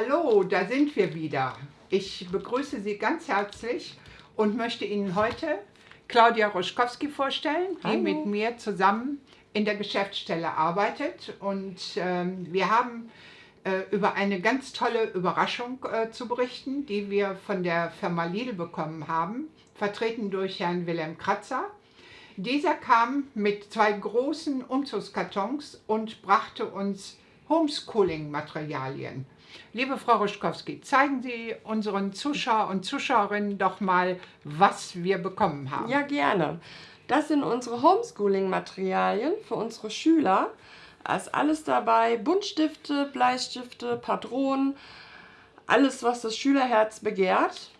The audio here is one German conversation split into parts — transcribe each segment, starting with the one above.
Hallo, da sind wir wieder. Ich begrüße Sie ganz herzlich und möchte Ihnen heute Claudia Roschkowski vorstellen, die Hallo. mit mir zusammen in der Geschäftsstelle arbeitet. Und ähm, wir haben äh, über eine ganz tolle Überraschung äh, zu berichten, die wir von der Firma Lidl bekommen haben, vertreten durch Herrn Wilhelm Kratzer. Dieser kam mit zwei großen Umzugskartons und brachte uns Homeschooling-Materialien. Liebe Frau Ruschkowski, zeigen Sie unseren Zuschauer und Zuschauerinnen doch mal, was wir bekommen haben. Ja, gerne. Das sind unsere Homeschooling-Materialien für unsere Schüler. Da ist alles dabei, Buntstifte, Bleistifte, Patronen, alles, was das Schülerherz begehrt.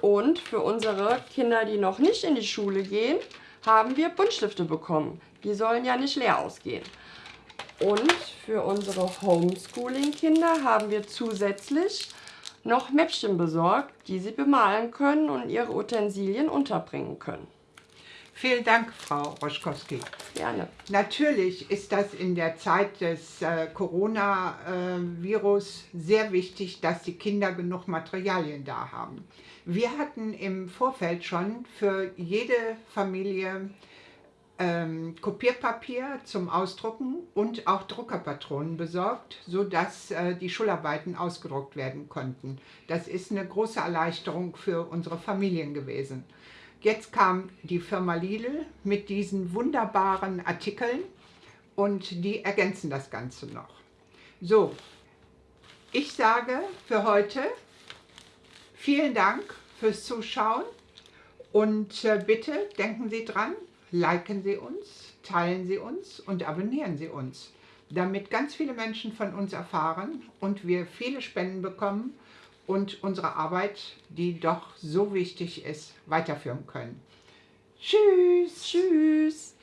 Und für unsere Kinder, die noch nicht in die Schule gehen, haben wir Buntstifte bekommen. Die sollen ja nicht leer ausgehen. Und für unsere Homeschooling-Kinder haben wir zusätzlich noch Mäppchen besorgt, die sie bemalen können und ihre Utensilien unterbringen können. Vielen Dank, Frau Roschkowski. Gerne. Natürlich ist das in der Zeit des äh, Coronavirus sehr wichtig, dass die Kinder genug Materialien da haben. Wir hatten im Vorfeld schon für jede Familie ähm, Kopierpapier zum Ausdrucken und auch Druckerpatronen besorgt, sodass äh, die Schularbeiten ausgedruckt werden konnten. Das ist eine große Erleichterung für unsere Familien gewesen. Jetzt kam die Firma Lidl mit diesen wunderbaren Artikeln und die ergänzen das Ganze noch. So, ich sage für heute vielen Dank fürs Zuschauen und äh, bitte denken Sie dran, liken Sie uns, teilen Sie uns und abonnieren Sie uns, damit ganz viele Menschen von uns erfahren und wir viele Spenden bekommen und unsere Arbeit, die doch so wichtig ist, weiterführen können. Tschüss! Tschüss.